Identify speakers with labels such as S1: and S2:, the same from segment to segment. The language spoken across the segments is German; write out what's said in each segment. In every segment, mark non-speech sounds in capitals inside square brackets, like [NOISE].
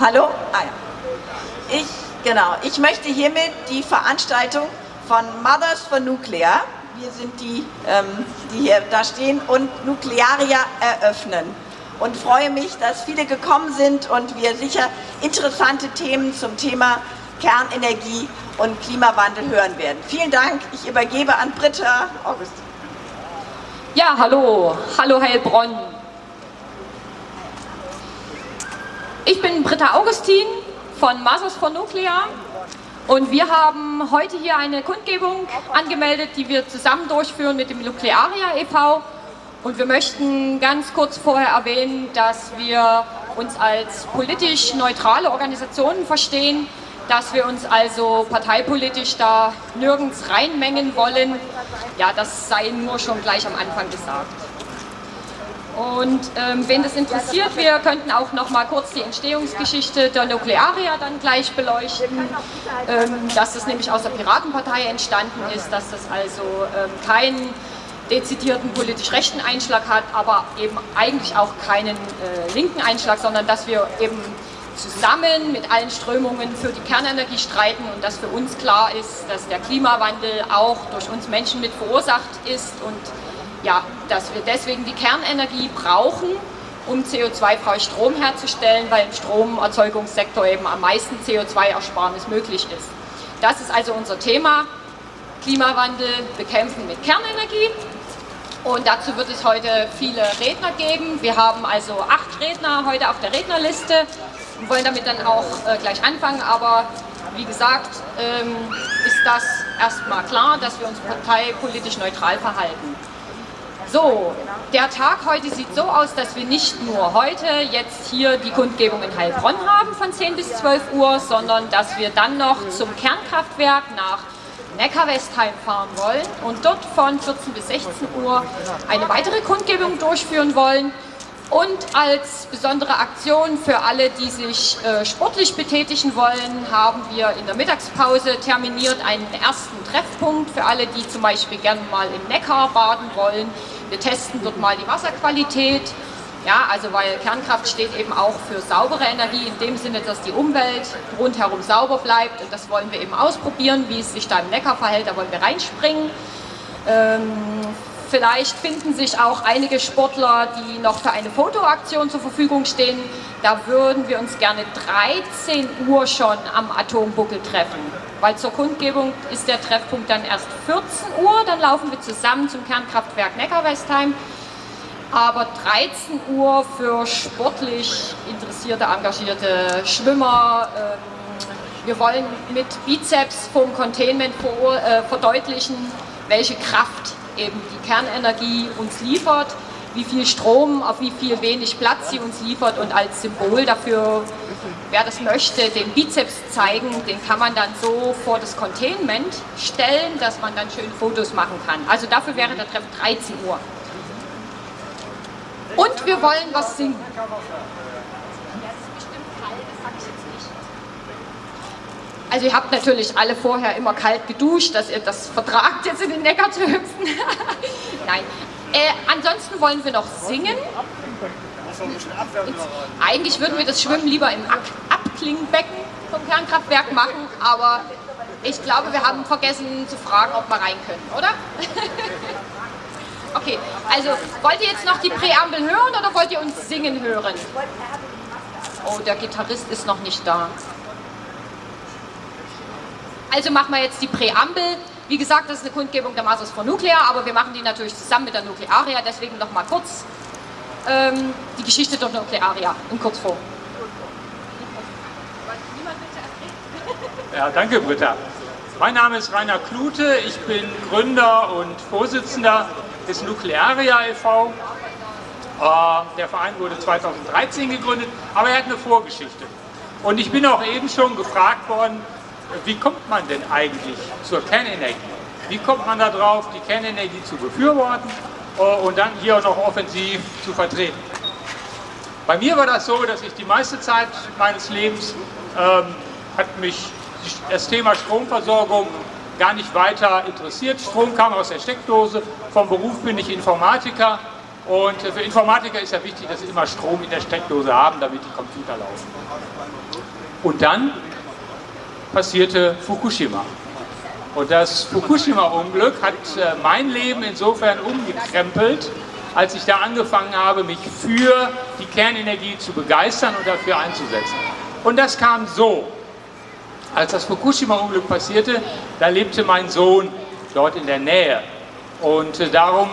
S1: Hallo? Ah, ja. Ich, genau, ich möchte hiermit die Veranstaltung von Mothers for Nuclear, wir sind die, ähm, die hier da stehen, und Nuklearia eröffnen. Und freue mich, dass viele gekommen sind und wir sicher interessante Themen zum Thema Kernenergie und Klimawandel hören werden. Vielen Dank. Ich übergebe an Britta August.
S2: Ja, hallo. Hallo Heilbronn. Ich bin Britta Augustin von Masters for Nuclear und wir haben heute hier eine Kundgebung angemeldet, die wir zusammen durchführen mit dem Nuklearia e.V. Und wir möchten ganz kurz vorher erwähnen, dass wir uns als politisch neutrale Organisationen verstehen, dass wir uns also parteipolitisch da nirgends reinmengen wollen. Ja, das sei nur schon gleich am Anfang gesagt. Und ähm, wen das interessiert, wir könnten auch noch mal kurz die Entstehungsgeschichte der Nuklearia dann gleich beleuchten, ähm, dass das nämlich aus der Piratenpartei entstanden ist, dass das also ähm, keinen dezidierten politisch rechten Einschlag hat, aber eben eigentlich auch keinen äh, linken Einschlag, sondern dass wir eben zusammen mit allen Strömungen für die Kernenergie streiten und dass für uns klar ist, dass der Klimawandel auch durch uns Menschen mit verursacht ist und ja, dass wir deswegen die Kernenergie brauchen, um CO2-frei Strom herzustellen, weil im Stromerzeugungssektor eben am meisten CO2-Ersparnis möglich ist. Das ist also unser Thema, Klimawandel bekämpfen mit Kernenergie. Und dazu wird es heute viele Redner geben. Wir haben also acht Redner heute auf der Rednerliste und wollen damit dann auch äh, gleich anfangen. Aber wie gesagt, ähm, ist das erstmal klar, dass wir uns parteipolitisch neutral verhalten. So, der Tag heute sieht so aus, dass wir nicht nur heute jetzt hier die Kundgebung in Heilbronn haben von 10 bis 12 Uhr, sondern dass wir dann noch zum Kernkraftwerk nach Neckar-Westheim fahren wollen und dort von 14 bis 16 Uhr eine weitere Kundgebung durchführen wollen. Und als besondere Aktion für alle, die sich äh, sportlich betätigen wollen, haben wir in der Mittagspause terminiert einen ersten Treffpunkt für alle, die zum Beispiel gerne mal im Neckar baden wollen. Wir testen dort mal die Wasserqualität. Ja, also weil Kernkraft steht eben auch für saubere Energie, in dem Sinne, dass die Umwelt rundherum sauber bleibt. Und das wollen wir eben ausprobieren, wie es sich da im Neckar verhält. Da wollen wir reinspringen. Ähm, Vielleicht finden sich auch einige Sportler, die noch für eine Fotoaktion zur Verfügung stehen. Da würden wir uns gerne 13 Uhr schon am Atombuckel treffen. Weil zur Kundgebung ist der Treffpunkt dann erst 14 Uhr. Dann laufen wir zusammen zum Kernkraftwerk Neckar-Westheim. Aber 13 Uhr für sportlich interessierte, engagierte Schwimmer. Ähm, wir wollen mit Bizeps vom Containment äh, verdeutlichen, welche Kraft eben die Kernenergie uns liefert, wie viel Strom, auf wie viel wenig Platz sie uns liefert und als Symbol dafür, wer das möchte, den Bizeps zeigen, den kann man dann so vor das Containment stellen, dass man dann schön Fotos machen kann. Also dafür wäre der Treff 13 Uhr. Und wir wollen was singen. Also ihr habt natürlich alle vorher immer kalt geduscht, dass ihr das vertragt, jetzt in den Neckar zu hüpfen. [LAUGHS] Nein. Äh, ansonsten wollen wir noch singen. eigentlich würden wir das Schwimmen lieber im Abklingbecken vom Kernkraftwerk machen, aber ich glaube, wir haben vergessen zu fragen, ob wir rein können, oder? [LAUGHS] okay, also wollt ihr jetzt noch die Präambel hören oder wollt ihr uns singen hören? Oh, der Gitarrist ist noch nicht da. Also machen wir jetzt die Präambel. Wie gesagt, das ist eine Kundgebung der Masters for Nuclear, aber wir machen die natürlich zusammen mit der Nuklearia, deswegen noch mal kurz ähm, die Geschichte der Nuklearia in Kurzform.
S3: Ja, danke Britta. Mein Name ist Rainer Klute, ich bin Gründer und Vorsitzender des Nuklearia e.V. Äh, der Verein wurde 2013 gegründet, aber er hat eine Vorgeschichte. Und ich bin auch eben schon gefragt worden, wie kommt man denn eigentlich zur Kernenergie? Wie kommt man darauf, die Kernenergie zu befürworten äh, und dann hier noch offensiv zu vertreten? Bei mir war das so, dass ich die meiste Zeit meines Lebens ähm, hat mich das Thema Stromversorgung gar nicht weiter interessiert. Strom kam aus der Steckdose, vom Beruf bin ich Informatiker Und für Informatiker ist ja wichtig, dass sie immer Strom in der Steckdose haben, damit die Computer laufen. Und dann passierte Fukushima. Und das Fukushima-Unglück hat äh, mein Leben insofern umgekrempelt, als ich da angefangen habe, mich für die Kernenergie zu begeistern und dafür einzusetzen. Und das kam so. Als das Fukushima-Unglück passierte, da lebte mein Sohn dort in der Nähe. Und äh, darum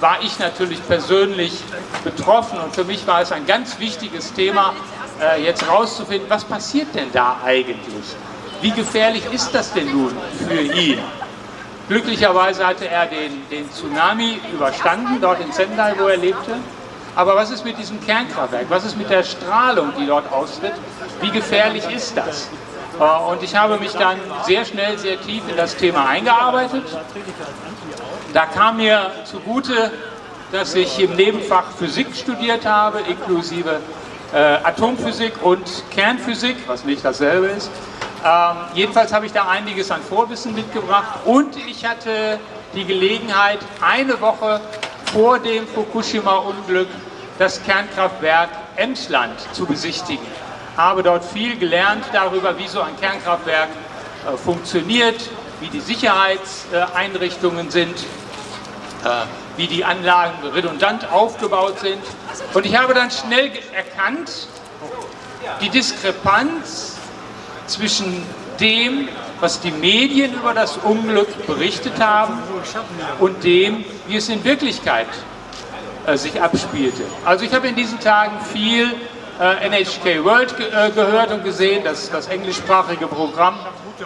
S3: war ich natürlich persönlich betroffen und für mich war es ein ganz wichtiges Thema, äh, jetzt herauszufinden, was passiert denn da eigentlich? Wie gefährlich ist das denn nun für ihn? Glücklicherweise hatte er den, den Tsunami überstanden, dort in Sendai, wo er lebte. Aber was ist mit diesem Kernkraftwerk? Was ist mit der Strahlung, die dort austritt? Wie gefährlich ist das? Äh, und ich habe mich dann sehr schnell, sehr tief in das Thema eingearbeitet. Da kam mir zugute, dass ich im Nebenfach Physik studiert habe, inklusive äh, Atomphysik und Kernphysik, was nicht dasselbe ist. Ähm, jedenfalls habe ich da einiges an Vorwissen mitgebracht und ich hatte die Gelegenheit, eine Woche vor dem Fukushima-Unglück das Kernkraftwerk Emsland zu besichtigen. Habe dort viel gelernt darüber, wie so ein Kernkraftwerk äh, funktioniert, wie die Sicherheitseinrichtungen sind, äh, wie die Anlagen redundant aufgebaut sind. Und ich habe dann schnell erkannt, die Diskrepanz zwischen dem, was die Medien über das Unglück berichtet haben und dem, wie es in Wirklichkeit äh, sich abspielte. Also ich habe in diesen Tagen viel äh, NHK World ge äh, gehört und gesehen, das, das englischsprachige Programm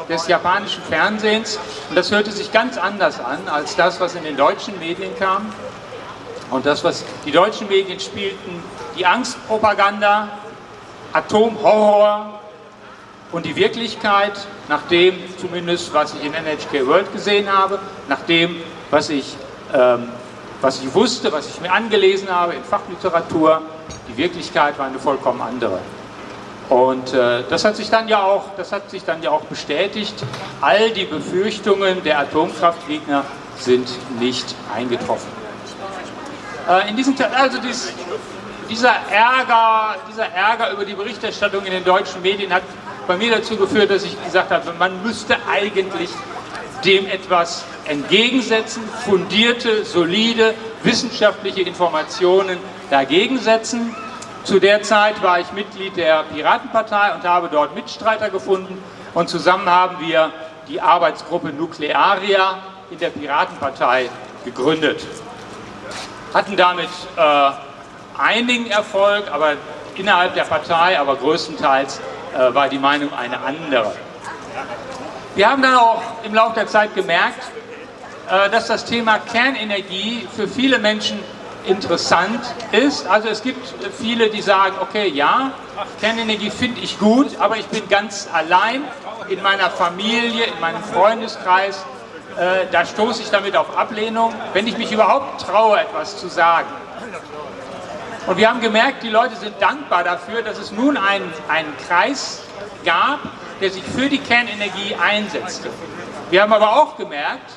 S3: des japanischen Fernsehens. Und das hörte sich ganz anders an als das, was in den deutschen Medien kam. Und das, was die deutschen Medien spielten, die Angstpropaganda, Atomhorror und die Wirklichkeit, nach dem zumindest, was ich in NHK World gesehen habe, nach dem, was ich, ähm, was ich wusste, was ich mir angelesen habe in Fachliteratur, die Wirklichkeit war eine vollkommen andere. Und äh, das, hat sich dann ja auch, das hat sich dann ja auch bestätigt. All die Befürchtungen der Atomkraftgegner sind nicht eingetroffen. Äh, in diesem, also dies, dieser, Ärger, dieser Ärger über die Berichterstattung in den deutschen Medien hat bei mir dazu geführt, dass ich gesagt habe, man müsste eigentlich dem etwas entgegensetzen, fundierte, solide, wissenschaftliche Informationen dagegen setzen. Zu der Zeit war ich Mitglied der Piratenpartei und habe dort Mitstreiter gefunden und zusammen haben wir die Arbeitsgruppe Nuklearia in der Piratenpartei gegründet. Hatten damit äh, einigen Erfolg, aber innerhalb der Partei, aber größtenteils äh, war die Meinung eine andere. Wir haben dann auch im Laufe der Zeit gemerkt, äh, dass das Thema Kernenergie für viele Menschen interessant ist. Also es gibt viele, die sagen, okay, ja, Kernenergie finde ich gut, aber ich bin ganz allein in meiner Familie, in meinem Freundeskreis. Äh, da stoße ich damit auf Ablehnung, wenn ich mich überhaupt traue, etwas zu sagen. Und wir haben gemerkt, die Leute sind dankbar dafür, dass es nun einen, einen Kreis gab, der sich für die Kernenergie einsetzte. Wir haben aber auch gemerkt,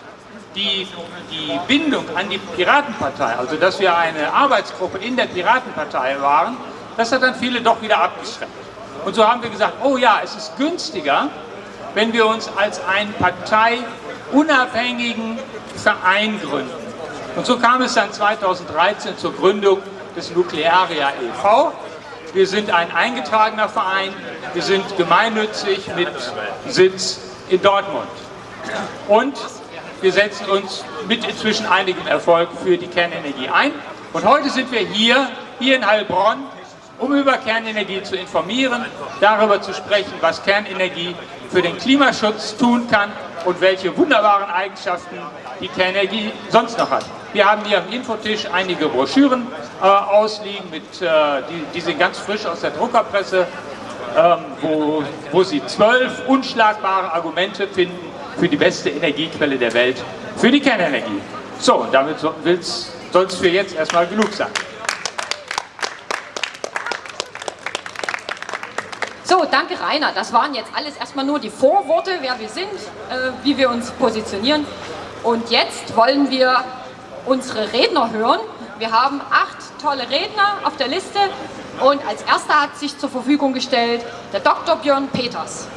S3: die, die Bindung an die Piratenpartei, also dass wir eine Arbeitsgruppe in der Piratenpartei waren, das hat dann viele doch wieder abgeschreckt. Und so haben wir gesagt, oh ja, es ist günstiger, wenn wir uns als einen parteiunabhängigen Verein gründen. Und so kam es dann 2013 zur Gründung des Nuklearia e.V. Wir sind ein eingetragener Verein, wir sind gemeinnützig mit Sitz in Dortmund. Und wir setzen uns mit inzwischen einigem Erfolg für die Kernenergie ein. Und heute sind wir hier, hier in Heilbronn, um über Kernenergie zu informieren, darüber zu sprechen, was Kernenergie für den Klimaschutz tun kann und welche wunderbaren Eigenschaften die Kernenergie sonst noch hat. Wir haben hier am Infotisch einige Broschüren äh, ausliegen, mit, äh, die, die, sind ganz frisch aus der Druckerpresse, ähm, wo, wo Sie zwölf unschlagbare Argumente finden, für die beste Energiequelle der Welt, für die Kernenergie. So, damit soll es für jetzt erstmal genug sein.
S2: So, danke Rainer. Das waren jetzt alles erstmal nur die Vorworte, wer wir sind, äh, wie wir uns positionieren. Und jetzt wollen wir unsere Redner hören. Wir haben acht tolle Redner auf der Liste und als erster hat sich zur Verfügung gestellt der Dr. Björn Peters.